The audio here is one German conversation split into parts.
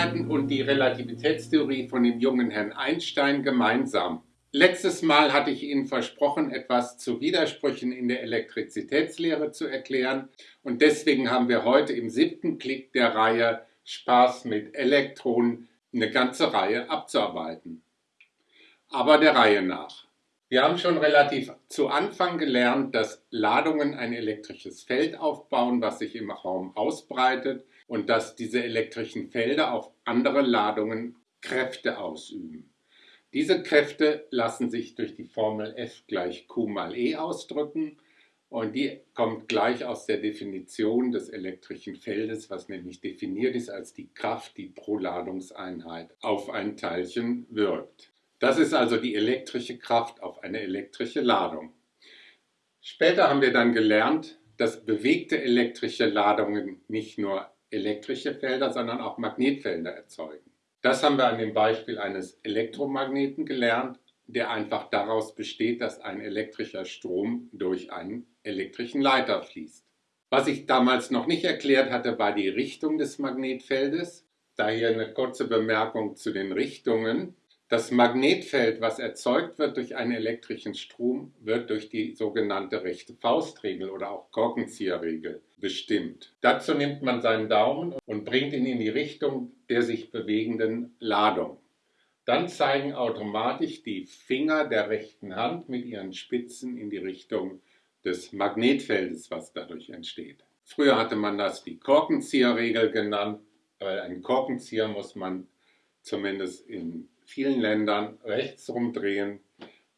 Unsicherheiten und die Relativitätstheorie von dem jungen Herrn Einstein gemeinsam. Letztes Mal hatte ich Ihnen versprochen, etwas zu Widersprüchen in der Elektrizitätslehre zu erklären und deswegen haben wir heute im siebten Klick der Reihe Spaß mit Elektronen eine ganze Reihe abzuarbeiten. Aber der Reihe nach. Wir haben schon relativ zu Anfang gelernt, dass Ladungen ein elektrisches Feld aufbauen, was sich im Raum ausbreitet und dass diese elektrischen Felder auf andere Ladungen Kräfte ausüben. Diese Kräfte lassen sich durch die Formel F gleich Q mal E ausdrücken und die kommt gleich aus der Definition des elektrischen Feldes, was nämlich definiert ist als die Kraft, die pro Ladungseinheit auf ein Teilchen wirkt. Das ist also die elektrische Kraft auf eine elektrische Ladung. Später haben wir dann gelernt, dass bewegte elektrische Ladungen nicht nur elektrische Felder, sondern auch Magnetfelder erzeugen. Das haben wir an dem Beispiel eines Elektromagneten gelernt, der einfach daraus besteht, dass ein elektrischer Strom durch einen elektrischen Leiter fließt. Was ich damals noch nicht erklärt hatte, war die Richtung des Magnetfeldes. Daher eine kurze Bemerkung zu den Richtungen. Das Magnetfeld, was erzeugt wird durch einen elektrischen Strom, wird durch die sogenannte rechte Faustregel oder auch Korkenzieherregel bestimmt. Dazu nimmt man seinen Daumen und bringt ihn in die Richtung der sich bewegenden Ladung. Dann zeigen automatisch die Finger der rechten Hand mit ihren Spitzen in die Richtung des Magnetfeldes, was dadurch entsteht. Früher hatte man das die Korkenzieherregel genannt, weil ein Korkenzieher muss man zumindest in vielen Ländern rechts rumdrehen,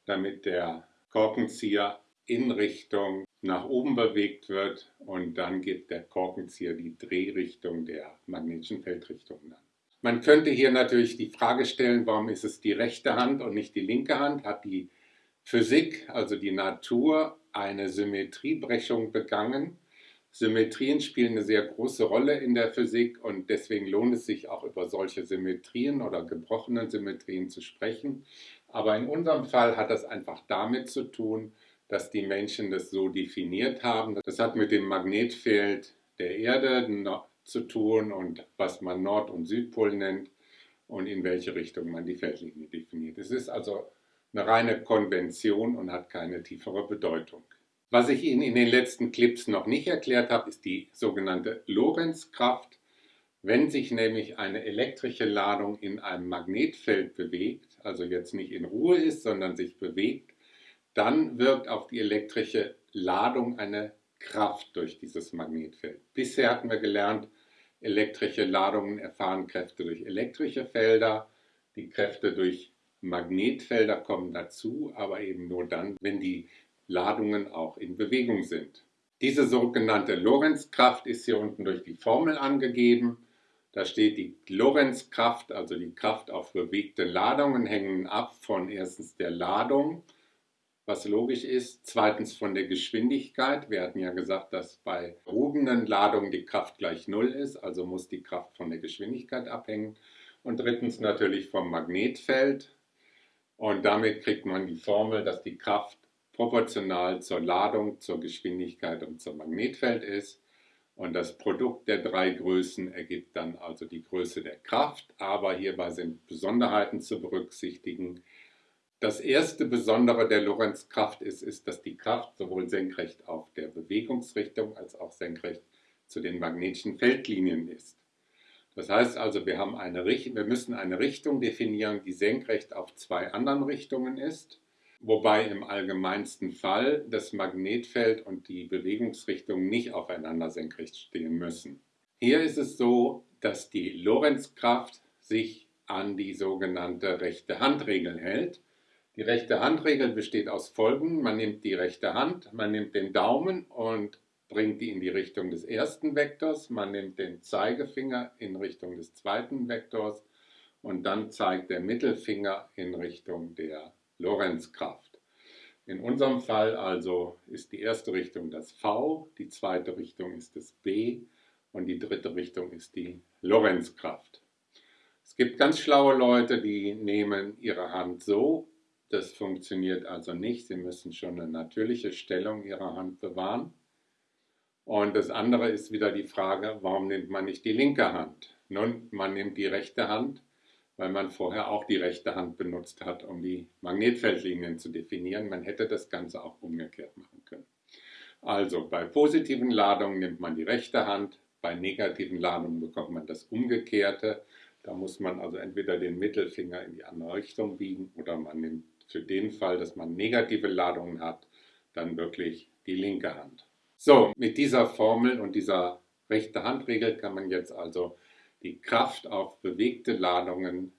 damit der Korkenzieher in Richtung nach oben bewegt wird und dann gibt der Korkenzieher die Drehrichtung der magnetischen Feldrichtung an. Man könnte hier natürlich die Frage stellen, warum ist es die rechte Hand und nicht die linke Hand? Hat die Physik, also die Natur, eine Symmetriebrechung begangen? Symmetrien spielen eine sehr große Rolle in der Physik und deswegen lohnt es sich auch über solche Symmetrien oder gebrochenen Symmetrien zu sprechen. Aber in unserem Fall hat das einfach damit zu tun, dass die Menschen das so definiert haben. Das hat mit dem Magnetfeld der Erde zu tun und was man Nord- und Südpol nennt und in welche Richtung man die Feldlinie definiert. Es ist also eine reine Konvention und hat keine tiefere Bedeutung. Was ich Ihnen in den letzten Clips noch nicht erklärt habe, ist die sogenannte Lorenzkraft. Wenn sich nämlich eine elektrische Ladung in einem Magnetfeld bewegt, also jetzt nicht in Ruhe ist, sondern sich bewegt, dann wirkt auf die elektrische Ladung eine Kraft durch dieses Magnetfeld. Bisher hatten wir gelernt, elektrische Ladungen erfahren Kräfte durch elektrische Felder, die Kräfte durch Magnetfelder kommen dazu, aber eben nur dann, wenn die Ladungen auch in Bewegung sind. Diese sogenannte Lorenzkraft ist hier unten durch die Formel angegeben. Da steht die Lorenzkraft, also die Kraft auf bewegte Ladungen, hängen ab von erstens der Ladung, was logisch ist, zweitens von der Geschwindigkeit. Wir hatten ja gesagt, dass bei ruhenden Ladungen die Kraft gleich Null ist, also muss die Kraft von der Geschwindigkeit abhängen. Und drittens natürlich vom Magnetfeld. Und damit kriegt man die Formel, dass die Kraft proportional zur Ladung, zur Geschwindigkeit und zum Magnetfeld ist. Und das Produkt der drei Größen ergibt dann also die Größe der Kraft. Aber hierbei sind Besonderheiten zu berücksichtigen. Das erste Besondere der Lorenzkraft ist, ist, dass die Kraft sowohl senkrecht auf der Bewegungsrichtung als auch senkrecht zu den magnetischen Feldlinien ist. Das heißt also, wir, haben eine, wir müssen eine Richtung definieren, die senkrecht auf zwei anderen Richtungen ist wobei im allgemeinsten Fall das Magnetfeld und die Bewegungsrichtung nicht aufeinander senkrecht stehen müssen. Hier ist es so, dass die Lorenzkraft sich an die sogenannte rechte Handregel hält. Die rechte Handregel besteht aus folgendem. Man nimmt die rechte Hand, man nimmt den Daumen und bringt die in die Richtung des ersten Vektors, man nimmt den Zeigefinger in Richtung des zweiten Vektors und dann zeigt der Mittelfinger in Richtung der Lorenzkraft. In unserem Fall also ist die erste Richtung das V, die zweite Richtung ist das B und die dritte Richtung ist die Lorenzkraft. Es gibt ganz schlaue Leute, die nehmen ihre Hand so. Das funktioniert also nicht. Sie müssen schon eine natürliche Stellung ihrer Hand bewahren. Und das andere ist wieder die Frage, warum nimmt man nicht die linke Hand? Nun, man nimmt die rechte Hand, weil man vorher auch die rechte Hand benutzt hat, um die Magnetfeldlinien zu definieren. Man hätte das Ganze auch umgekehrt machen können. Also bei positiven Ladungen nimmt man die rechte Hand, bei negativen Ladungen bekommt man das Umgekehrte. Da muss man also entweder den Mittelfinger in die andere Richtung biegen oder man nimmt für den Fall, dass man negative Ladungen hat, dann wirklich die linke Hand. So, mit dieser Formel und dieser rechte Handregel kann man jetzt also die Kraft auf bewegte Ladungen,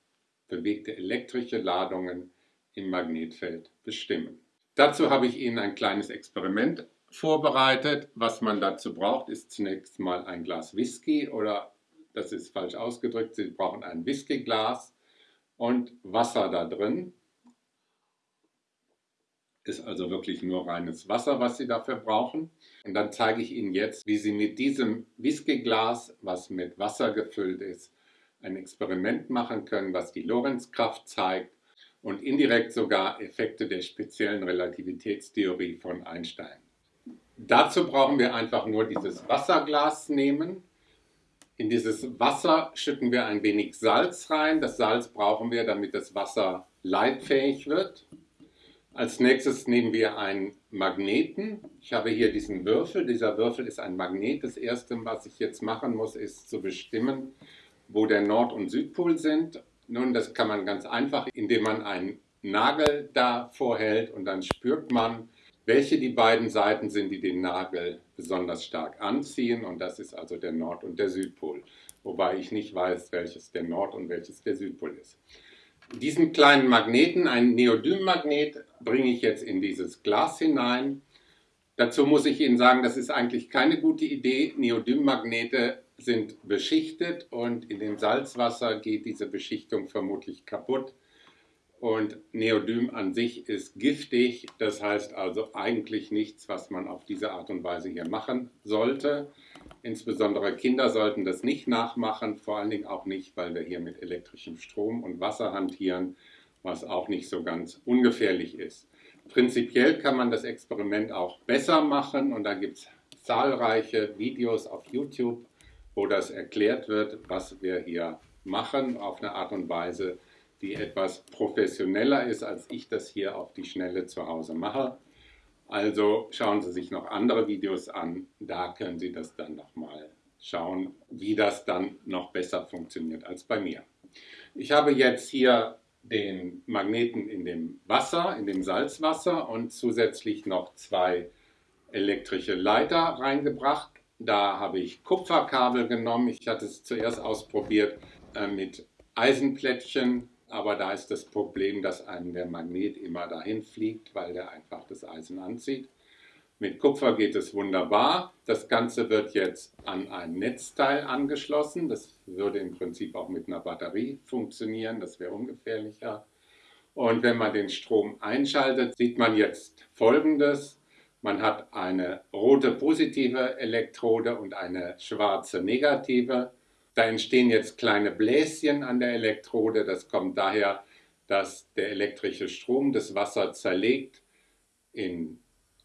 bewegte elektrische Ladungen im Magnetfeld bestimmen. Dazu habe ich Ihnen ein kleines Experiment vorbereitet. Was man dazu braucht, ist zunächst mal ein Glas Whisky oder, das ist falsch ausgedrückt, Sie brauchen ein Whiskyglas und Wasser da drin. Ist also wirklich nur reines Wasser, was Sie dafür brauchen. Und dann zeige ich Ihnen jetzt, wie Sie mit diesem Whiskyglas, was mit Wasser gefüllt ist, ein Experiment machen können, was die Lorenzkraft zeigt und indirekt sogar Effekte der speziellen Relativitätstheorie von Einstein. Dazu brauchen wir einfach nur dieses Wasserglas nehmen. In dieses Wasser schütten wir ein wenig Salz rein. Das Salz brauchen wir, damit das Wasser leitfähig wird. Als nächstes nehmen wir einen Magneten. Ich habe hier diesen Würfel. Dieser Würfel ist ein Magnet. Das erste, was ich jetzt machen muss, ist zu bestimmen, wo der Nord- und Südpol sind. Nun, das kann man ganz einfach, indem man einen Nagel davor hält und dann spürt man, welche die beiden Seiten sind, die den Nagel besonders stark anziehen. Und das ist also der Nord- und der Südpol. Wobei ich nicht weiß, welches der Nord- und welches der Südpol ist. Diesen kleinen Magneten, einen Neodymmagnet, bringe ich jetzt in dieses Glas hinein. Dazu muss ich Ihnen sagen, das ist eigentlich keine gute Idee. Neodymmagnete sind beschichtet und in dem Salzwasser geht diese Beschichtung vermutlich kaputt. Und Neodym an sich ist giftig, das heißt also eigentlich nichts, was man auf diese Art und Weise hier machen sollte. Insbesondere Kinder sollten das nicht nachmachen, vor allen Dingen auch nicht, weil wir hier mit elektrischem Strom und Wasser hantieren, was auch nicht so ganz ungefährlich ist. Prinzipiell kann man das Experiment auch besser machen und da gibt es zahlreiche Videos auf YouTube, wo das erklärt wird, was wir hier machen, auf eine Art und Weise, die etwas professioneller ist, als ich das hier auf die Schnelle zu Hause mache. Also schauen Sie sich noch andere Videos an, da können Sie das dann nochmal schauen, wie das dann noch besser funktioniert als bei mir. Ich habe jetzt hier den Magneten in dem Wasser, in dem Salzwasser und zusätzlich noch zwei elektrische Leiter reingebracht. Da habe ich Kupferkabel genommen. Ich hatte es zuerst ausprobiert äh, mit Eisenplättchen aber da ist das Problem, dass einem der Magnet immer dahin fliegt, weil der einfach das Eisen anzieht. Mit Kupfer geht es wunderbar. Das Ganze wird jetzt an ein Netzteil angeschlossen. Das würde im Prinzip auch mit einer Batterie funktionieren. Das wäre ungefährlicher. Und wenn man den Strom einschaltet, sieht man jetzt Folgendes. Man hat eine rote positive Elektrode und eine schwarze negative. Da entstehen jetzt kleine Bläschen an der Elektrode. Das kommt daher, dass der elektrische Strom das Wasser zerlegt in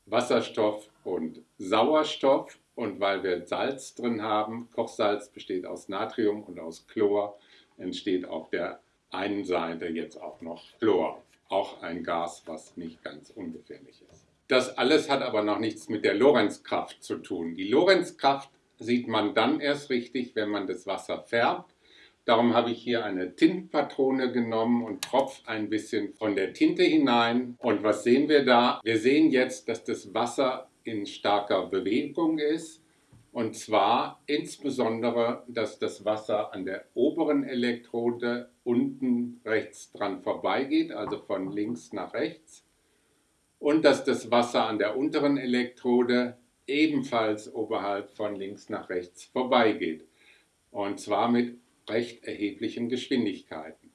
Wasserstoff und Sauerstoff. Und weil wir Salz drin haben, Kochsalz besteht aus Natrium und aus Chlor, entsteht auf der einen Seite jetzt auch noch Chlor. Auch ein Gas, was nicht ganz ungefährlich ist. Das alles hat aber noch nichts mit der Lorenzkraft zu tun. Die Lorenzkraft sieht man dann erst richtig, wenn man das Wasser färbt. Darum habe ich hier eine Tintenpatrone genommen und tropfe ein bisschen von der Tinte hinein. Und was sehen wir da? Wir sehen jetzt, dass das Wasser in starker Bewegung ist. Und zwar insbesondere, dass das Wasser an der oberen Elektrode unten rechts dran vorbeigeht, also von links nach rechts. Und dass das Wasser an der unteren Elektrode ebenfalls oberhalb von links nach rechts vorbeigeht. Und zwar mit recht erheblichen Geschwindigkeiten.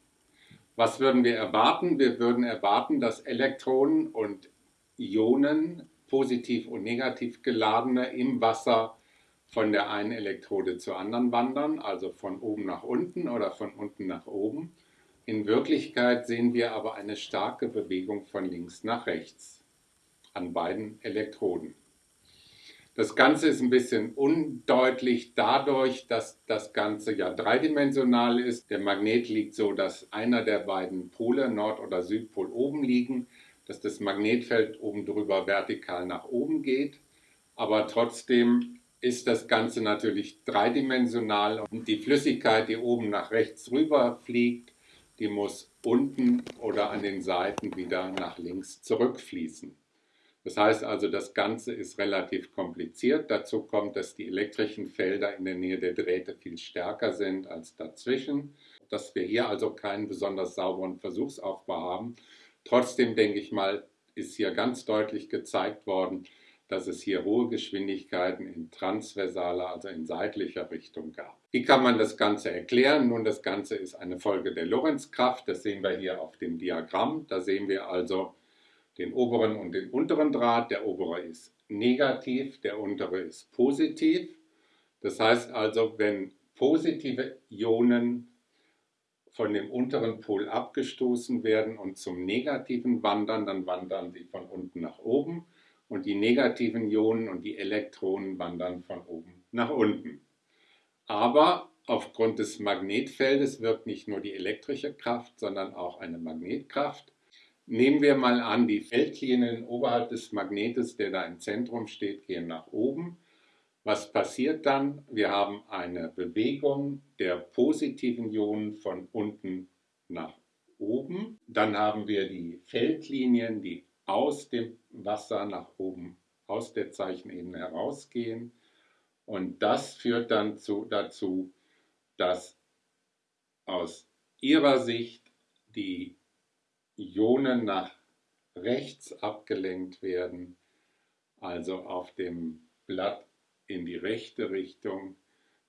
Was würden wir erwarten? Wir würden erwarten, dass Elektronen und Ionen, positiv und negativ geladene, im Wasser von der einen Elektrode zur anderen wandern, also von oben nach unten oder von unten nach oben. In Wirklichkeit sehen wir aber eine starke Bewegung von links nach rechts an beiden Elektroden. Das Ganze ist ein bisschen undeutlich dadurch, dass das Ganze ja dreidimensional ist. Der Magnet liegt so, dass einer der beiden Pole, Nord- oder Südpol, oben liegen, dass das Magnetfeld oben drüber vertikal nach oben geht. Aber trotzdem ist das Ganze natürlich dreidimensional und die Flüssigkeit, die oben nach rechts rüber fliegt, die muss unten oder an den Seiten wieder nach links zurückfließen. Das heißt also, das Ganze ist relativ kompliziert. Dazu kommt, dass die elektrischen Felder in der Nähe der Drähte viel stärker sind als dazwischen. Dass wir hier also keinen besonders sauberen Versuchsaufbau haben. Trotzdem denke ich mal, ist hier ganz deutlich gezeigt worden, dass es hier hohe Geschwindigkeiten in transversaler, also in seitlicher Richtung gab. Wie kann man das Ganze erklären? Nun, das Ganze ist eine Folge der Lorentzkraft. Das sehen wir hier auf dem Diagramm. Da sehen wir also den oberen und den unteren Draht. Der obere ist negativ, der untere ist positiv. Das heißt also, wenn positive Ionen von dem unteren Pol abgestoßen werden und zum negativen wandern, dann wandern sie von unten nach oben und die negativen Ionen und die Elektronen wandern von oben nach unten. Aber aufgrund des Magnetfeldes wirkt nicht nur die elektrische Kraft, sondern auch eine Magnetkraft. Nehmen wir mal an, die Feldlinien oberhalb des Magnetes, der da im Zentrum steht, gehen nach oben. Was passiert dann? Wir haben eine Bewegung der positiven Ionen von unten nach oben. Dann haben wir die Feldlinien, die aus dem Wasser nach oben, aus der Zeichenebene herausgehen. Und das führt dann zu, dazu, dass aus ihrer Sicht die Ionen nach rechts abgelenkt werden, also auf dem Blatt in die rechte Richtung,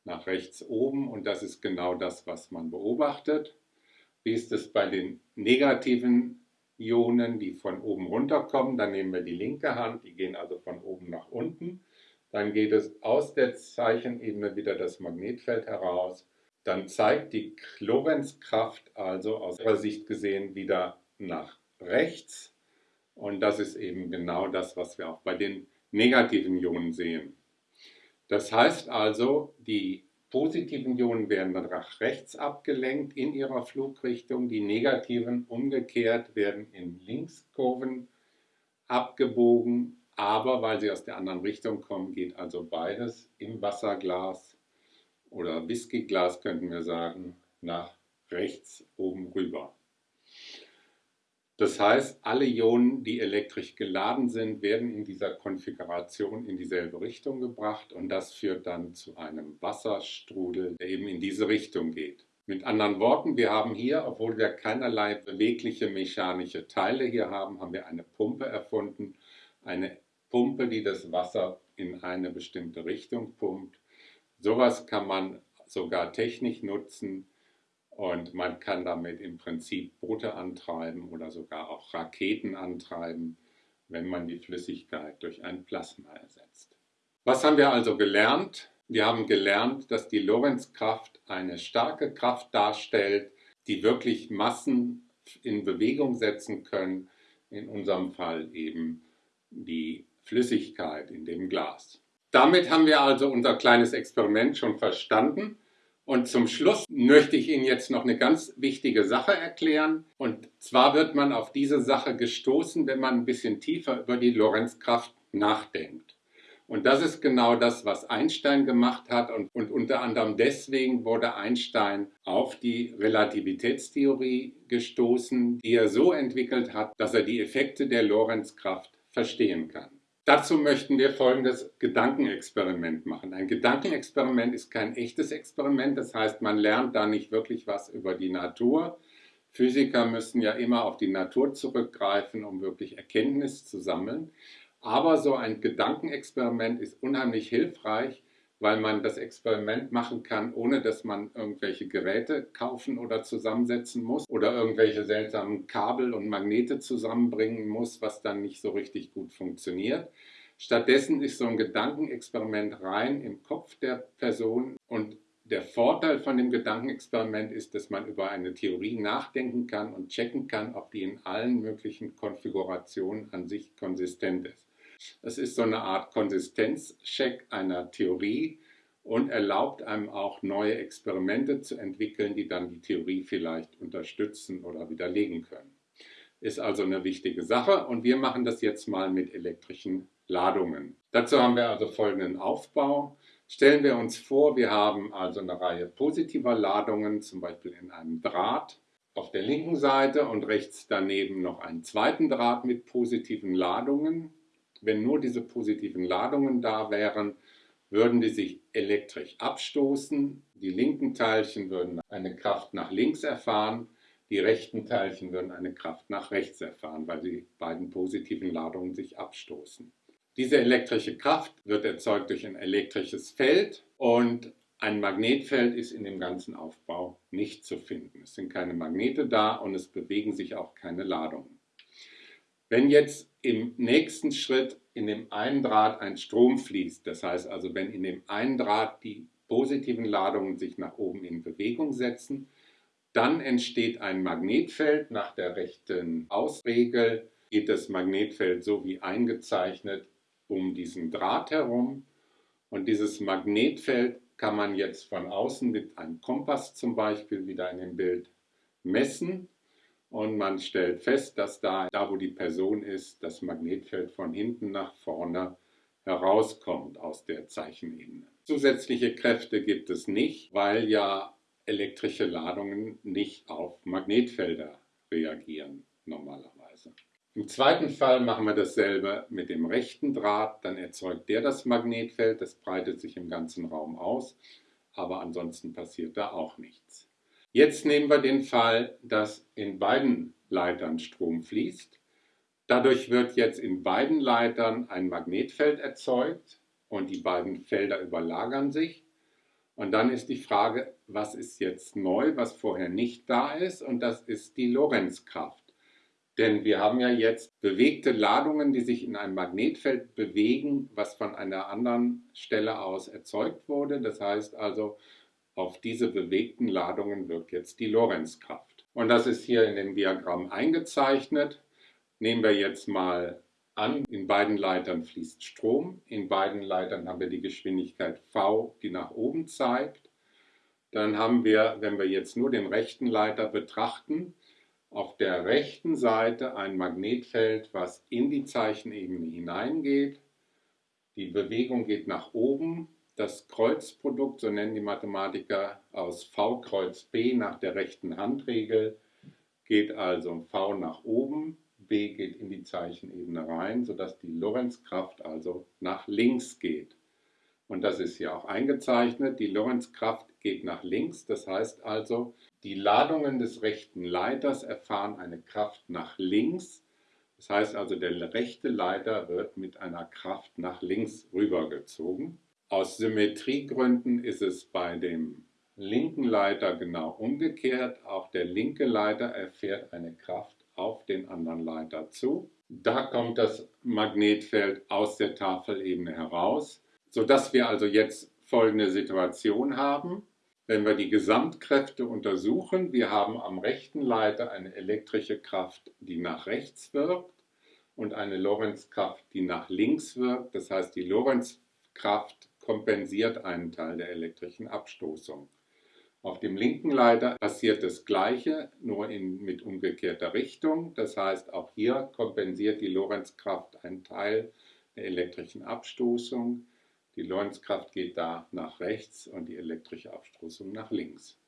nach rechts oben und das ist genau das, was man beobachtet. Wie ist es bei den negativen Ionen, die von oben runter kommen? Dann nehmen wir die linke Hand, die gehen also von oben nach unten. Dann geht es aus der Zeichenebene wieder das Magnetfeld heraus. Dann zeigt die Lorenzkraft also aus ihrer Sicht gesehen wieder nach rechts. Und das ist eben genau das, was wir auch bei den negativen Ionen sehen. Das heißt also, die positiven Ionen werden nach rechts abgelenkt in ihrer Flugrichtung, die negativen umgekehrt werden in Linkskurven abgebogen, aber weil sie aus der anderen Richtung kommen, geht also beides im Wasserglas oder Whiskyglas könnten wir sagen, nach rechts oben rüber. Das heißt, alle Ionen, die elektrisch geladen sind, werden in dieser Konfiguration in dieselbe Richtung gebracht und das führt dann zu einem Wasserstrudel, der eben in diese Richtung geht. Mit anderen Worten, wir haben hier, obwohl wir keinerlei bewegliche mechanische Teile hier haben, haben wir eine Pumpe erfunden, eine Pumpe, die das Wasser in eine bestimmte Richtung pumpt. Sowas kann man sogar technisch nutzen, und man kann damit im Prinzip Boote antreiben oder sogar auch Raketen antreiben, wenn man die Flüssigkeit durch ein Plasma ersetzt. Was haben wir also gelernt? Wir haben gelernt, dass die Lorentzkraft eine starke Kraft darstellt, die wirklich Massen in Bewegung setzen können, in unserem Fall eben die Flüssigkeit in dem Glas. Damit haben wir also unser kleines Experiment schon verstanden. Und zum Schluss möchte ich Ihnen jetzt noch eine ganz wichtige Sache erklären. Und zwar wird man auf diese Sache gestoßen, wenn man ein bisschen tiefer über die Lorenzkraft nachdenkt. Und das ist genau das, was Einstein gemacht hat. Und, und, unter anderem deswegen wurde Einstein auf die Relativitätstheorie gestoßen, die er so entwickelt hat, dass er die Effekte der Lorenzkraft verstehen kann. Dazu möchten wir folgendes Gedankenexperiment machen. Ein Gedankenexperiment ist kein echtes Experiment, das heißt, man lernt da nicht wirklich was über die Natur. Physiker müssen ja immer auf die Natur zurückgreifen, um wirklich Erkenntnis zu sammeln. Aber so ein Gedankenexperiment ist unheimlich hilfreich, weil man das Experiment machen kann, ohne dass man irgendwelche Geräte kaufen oder zusammensetzen muss oder irgendwelche seltsamen Kabel und Magnete zusammenbringen muss, was dann nicht so richtig gut funktioniert. Stattdessen ist so ein Gedankenexperiment rein im Kopf der Person und der Vorteil von dem Gedankenexperiment ist, dass man über eine Theorie nachdenken kann und checken kann, ob die in allen möglichen Konfigurationen an sich konsistent ist. Es ist so eine Art Konsistenzcheck einer Theorie und erlaubt einem auch neue Experimente zu entwickeln, die dann die Theorie vielleicht unterstützen oder widerlegen können. Ist also eine wichtige Sache und wir machen das jetzt mal mit elektrischen Ladungen. Dazu haben wir also folgenden Aufbau. Stellen wir uns vor, wir haben also eine Reihe positiver Ladungen, zum Beispiel in einem Draht auf der linken Seite und rechts daneben noch einen zweiten Draht mit positiven Ladungen. Wenn nur diese positiven Ladungen da wären, würden die sich elektrisch abstoßen. Die linken Teilchen würden eine Kraft nach links erfahren, die rechten Teilchen würden eine Kraft nach rechts erfahren, weil die beiden positiven Ladungen sich abstoßen. Diese elektrische Kraft wird erzeugt durch ein elektrisches Feld und ein Magnetfeld ist in dem ganzen Aufbau nicht zu finden. Es sind keine Magnete da und es bewegen sich auch keine Ladungen. Wenn jetzt im nächsten Schritt in dem einen Draht ein Strom fließt, das heißt also, wenn in dem einen Draht die positiven Ladungen sich nach oben in Bewegung setzen, dann entsteht ein Magnetfeld. Nach der rechten Ausregel geht das Magnetfeld so wie eingezeichnet um diesen Draht herum. Und dieses Magnetfeld kann man jetzt von außen mit einem Kompass zum Beispiel wieder in dem Bild messen. Und man stellt fest, dass da, da wo die Person ist, das Magnetfeld von hinten nach vorne herauskommt aus der Zeichenebene. Zusätzliche Kräfte gibt es nicht, weil ja elektrische Ladungen nicht auf Magnetfelder reagieren normalerweise. Im zweiten Fall machen wir dasselbe mit dem rechten Draht, dann erzeugt der das Magnetfeld, das breitet sich im ganzen Raum aus, aber ansonsten passiert da auch nichts. Jetzt nehmen wir den Fall, dass in beiden Leitern Strom fließt. Dadurch wird jetzt in beiden Leitern ein Magnetfeld erzeugt und die beiden Felder überlagern sich. Und dann ist die Frage, was ist jetzt neu, was vorher nicht da ist? Und das ist die Lorenzkraft. Denn wir haben ja jetzt bewegte Ladungen, die sich in einem Magnetfeld bewegen, was von einer anderen Stelle aus erzeugt wurde. Das heißt also, auf diese bewegten Ladungen wirkt jetzt die Lorenzkraft. Und das ist hier in dem Diagramm eingezeichnet. Nehmen wir jetzt mal an, in beiden Leitern fließt Strom. In beiden Leitern haben wir die Geschwindigkeit v, die nach oben zeigt. Dann haben wir, wenn wir jetzt nur den rechten Leiter betrachten, auf der rechten Seite ein Magnetfeld, was in die Zeichenebene hineingeht. Die Bewegung geht nach oben. Das Kreuzprodukt, so nennen die Mathematiker, aus V Kreuz B nach der rechten Handregel geht also V nach oben, B geht in die Zeichenebene rein, sodass die Lorenzkraft also nach links geht. Und das ist hier auch eingezeichnet. Die Lorenzkraft geht nach links, das heißt also, die Ladungen des rechten Leiters erfahren eine Kraft nach links. Das heißt also, der rechte Leiter wird mit einer Kraft nach links rübergezogen. Aus Symmetriegründen ist es bei dem linken Leiter genau umgekehrt. Auch der linke Leiter erfährt eine Kraft auf den anderen Leiter zu. Da kommt das Magnetfeld aus der Tafelebene heraus, sodass wir also jetzt folgende Situation haben. Wenn wir die Gesamtkräfte untersuchen, wir haben am rechten Leiter eine elektrische Kraft, die nach rechts wirkt und eine Lorenzkraft, die nach links wirkt. Das heißt, die Lorenzkraft kompensiert einen Teil der elektrischen Abstoßung. Auf dem linken Leiter passiert das Gleiche, nur in, mit umgekehrter Richtung. Das heißt, auch hier kompensiert die Lorenzkraft einen Teil der elektrischen Abstoßung. Die Lorenzkraft geht da nach rechts und die elektrische Abstoßung nach links.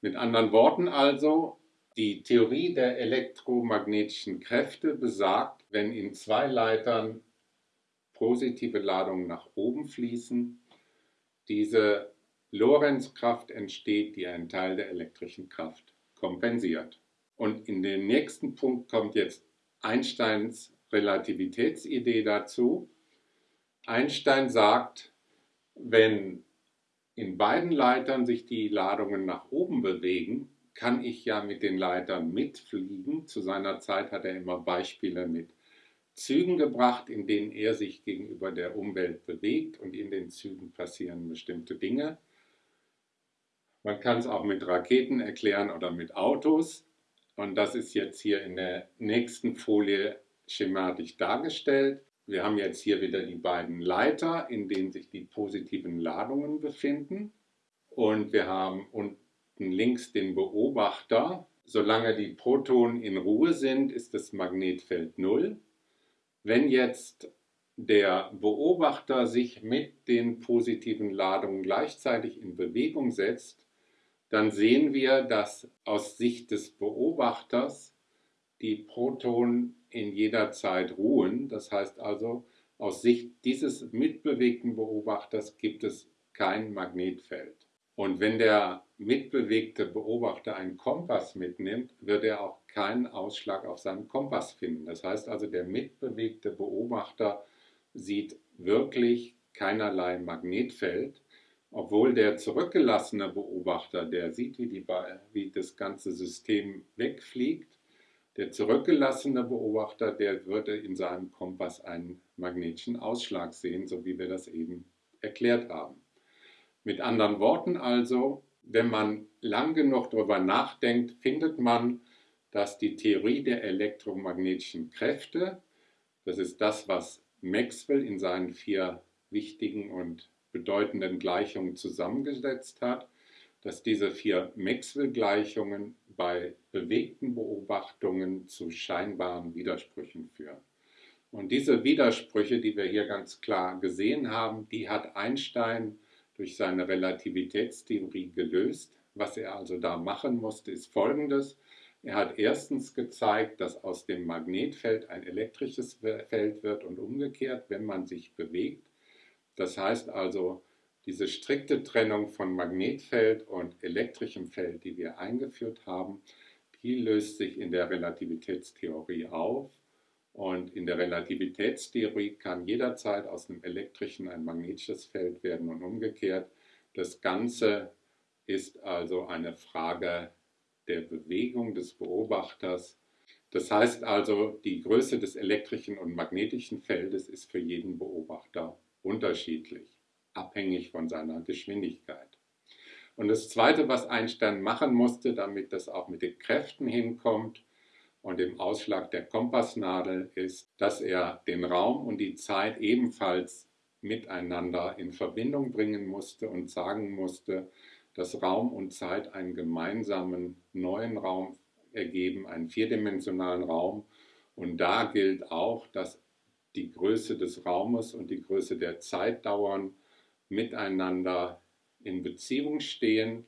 Mit anderen Worten also, die Theorie der elektromagnetischen Kräfte besagt, wenn in zwei Leitern positive Ladungen nach oben fließen, diese Lorenzkraft entsteht, die einen Teil der elektrischen Kraft kompensiert. Und in den nächsten Punkt kommt jetzt Einsteins Relativitätsidee dazu. Einstein sagt, wenn in beiden Leitern sich die Ladungen nach oben bewegen, kann ich ja mit den Leitern mitfliegen. Zu seiner Zeit hat er immer Beispiele mit Zügen gebracht, in denen er sich gegenüber der Umwelt bewegt und in den Zügen passieren bestimmte Dinge. Man kann es auch mit Raketen erklären oder mit Autos. Und das ist jetzt hier in der nächsten Folie schematisch dargestellt. Wir haben jetzt hier wieder die beiden Leiter, in denen sich die positiven Ladungen befinden. Und wir haben unten links den Beobachter. Solange die Protonen in Ruhe sind, ist das Magnetfeld 0. Wenn jetzt der Beobachter sich mit den positiven Ladungen gleichzeitig in Bewegung setzt, dann sehen wir, dass aus Sicht des Beobachters die Protonen in jeder Zeit ruhen. Das heißt also, aus Sicht dieses mitbewegten Beobachters gibt es kein Magnetfeld. Und wenn der mitbewegte Beobachter einen Kompass mitnimmt, wird er auch keinen Ausschlag auf seinem Kompass finden. Das heißt also, der mitbewegte Beobachter sieht wirklich keinerlei Magnetfeld, obwohl der zurückgelassene Beobachter, der sieht, wie, die, wie das ganze System wegfliegt, der zurückgelassene Beobachter, der würde in seinem Kompass einen magnetischen Ausschlag sehen, so wie wir das eben erklärt haben. Mit anderen Worten also, wenn man lang genug darüber nachdenkt, findet man, dass die Theorie der elektromagnetischen Kräfte, das ist das, was Maxwell in seinen vier wichtigen und bedeutenden Gleichungen zusammengesetzt hat, dass diese vier Maxwell-Gleichungen bei bewegten Beobachtungen zu scheinbaren Widersprüchen führen. Und diese Widersprüche, die wir hier ganz klar gesehen haben, die hat Einstein durch seine Relativitätstheorie gelöst. Was er also da machen musste, ist folgendes. Er hat erstens gezeigt, dass aus dem Magnetfeld ein elektrisches Feld wird und umgekehrt, wenn man sich bewegt. Das heißt also, diese strikte Trennung von Magnetfeld und elektrischem Feld, die wir eingeführt haben, die löst sich in der Relativitätstheorie auf. Und in der Relativitätstheorie kann jederzeit aus einem elektrischen ein magnetisches Feld werden und umgekehrt. Das Ganze ist also eine Frage der Bewegung des Beobachters. Das heißt also, die Größe des elektrischen und magnetischen Feldes ist für jeden Beobachter unterschiedlich abhängig von seiner Geschwindigkeit. Und das Zweite, was Einstein machen musste, damit das auch mit den Kräften hinkommt und dem Ausschlag der Kompassnadel, ist, dass er den Raum und die Zeit ebenfalls miteinander in Verbindung bringen musste und sagen musste, dass Raum und Zeit einen gemeinsamen neuen Raum ergeben, einen vierdimensionalen Raum. Und da gilt auch, dass die Größe des Raumes und die Größe der Zeitdauern miteinander in Beziehung stehen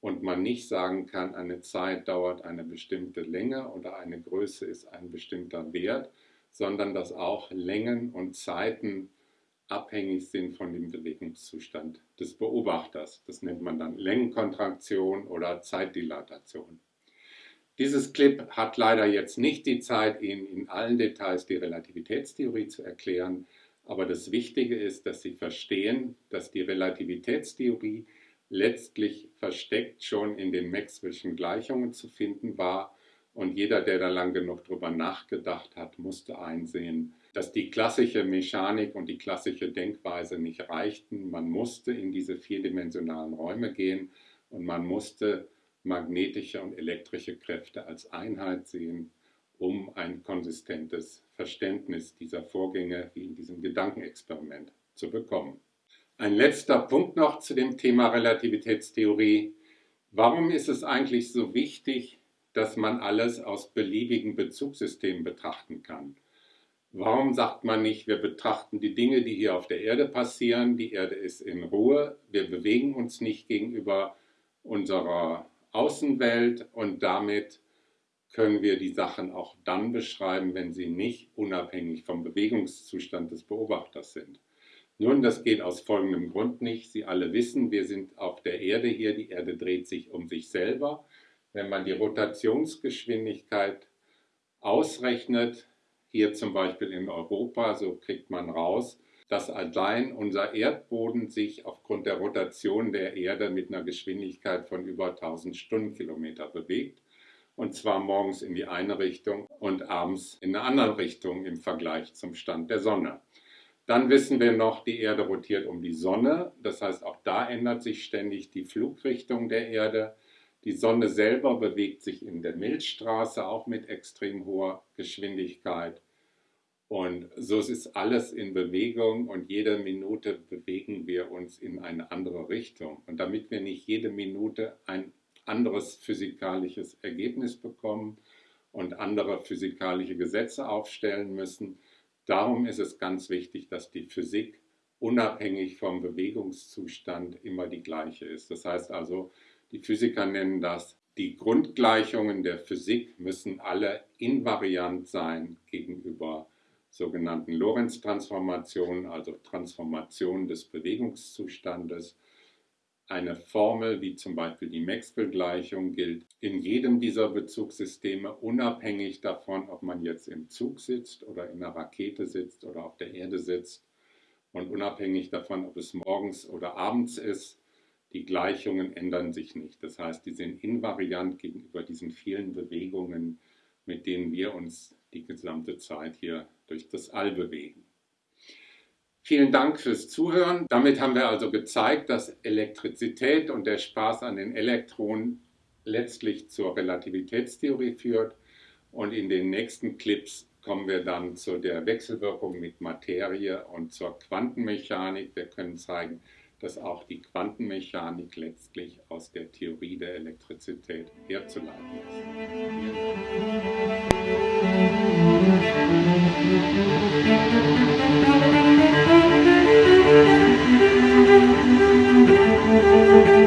und man nicht sagen kann, eine Zeit dauert eine bestimmte Länge oder eine Größe ist ein bestimmter Wert, sondern dass auch Längen und Zeiten abhängig sind von dem Bewegungszustand des Beobachters. Das nennt man dann Längenkontraktion oder Zeitdilatation. Dieses Clip hat leider jetzt nicht die Zeit, Ihnen in allen Details die Relativitätstheorie zu erklären. Aber das Wichtige ist, dass Sie verstehen, dass die Relativitätstheorie letztlich versteckt schon in den Maxwell'schen Gleichungen zu finden war. Und jeder, der da lang genug drüber nachgedacht hat, musste einsehen, dass die klassische Mechanik und die klassische Denkweise nicht reichten. Man musste in diese vierdimensionalen Räume gehen und man musste magnetische und elektrische Kräfte als Einheit sehen um ein konsistentes Verständnis dieser Vorgänge wie in diesem Gedankenexperiment zu bekommen. Ein letzter Punkt noch zu dem Thema Relativitätstheorie. Warum ist es eigentlich so wichtig, dass man alles aus beliebigen Bezugssystemen betrachten kann? Warum sagt man nicht, wir betrachten die Dinge, die hier auf der Erde passieren, die Erde ist in Ruhe, wir bewegen uns nicht gegenüber unserer Außenwelt und damit können wir die Sachen auch dann beschreiben, wenn sie nicht unabhängig vom Bewegungszustand des Beobachters sind. Nun, das geht aus folgendem Grund nicht. Sie alle wissen, wir sind auf der Erde hier, die Erde dreht sich um sich selber. Wenn man die Rotationsgeschwindigkeit ausrechnet, hier zum Beispiel in Europa, so kriegt man raus, dass allein unser Erdboden sich aufgrund der Rotation der Erde mit einer Geschwindigkeit von über 1000 Stundenkilometer bewegt und zwar morgens in die eine Richtung und abends in eine andere Richtung im Vergleich zum Stand der Sonne. Dann wissen wir noch, die Erde rotiert um die Sonne, das heißt auch da ändert sich ständig die Flugrichtung der Erde. Die Sonne selber bewegt sich in der Milchstraße auch mit extrem hoher Geschwindigkeit. Und so ist alles in Bewegung und jede Minute bewegen wir uns in eine andere Richtung. Und damit wir nicht jede Minute ein anderes physikalisches Ergebnis bekommen und andere physikalische Gesetze aufstellen müssen, darum ist es ganz wichtig, dass die Physik unabhängig vom Bewegungszustand immer die gleiche ist. Das heißt also, die Physiker nennen das, die Grundgleichungen der Physik müssen alle invariant sein gegenüber sogenannten Lorentz-Transformationen, also Transformationen des Bewegungszustandes. Eine Formel wie zum Beispiel die Maxwell-Gleichung gilt in jedem dieser Bezugssysteme, unabhängig davon, ob man jetzt im Zug sitzt oder in einer Rakete sitzt oder auf der Erde sitzt und unabhängig davon, ob es morgens oder abends ist. Die Gleichungen ändern sich nicht. Das heißt, die sind invariant gegenüber diesen vielen Bewegungen, mit denen wir uns die gesamte Zeit hier durch das All bewegen. Vielen Dank fürs Zuhören. Damit haben wir also gezeigt, dass Elektrizität und der Spaß an den Elektronen letztlich zur Relativitätstheorie führt. Und in den nächsten Clips kommen wir dann zu der Wechselwirkung mit Materie und zur Quantenmechanik. Wir können zeigen, dass auch die Quantenmechanik letztlich aus der Theorie der Elektrizität herzuleiten ist. Thank you.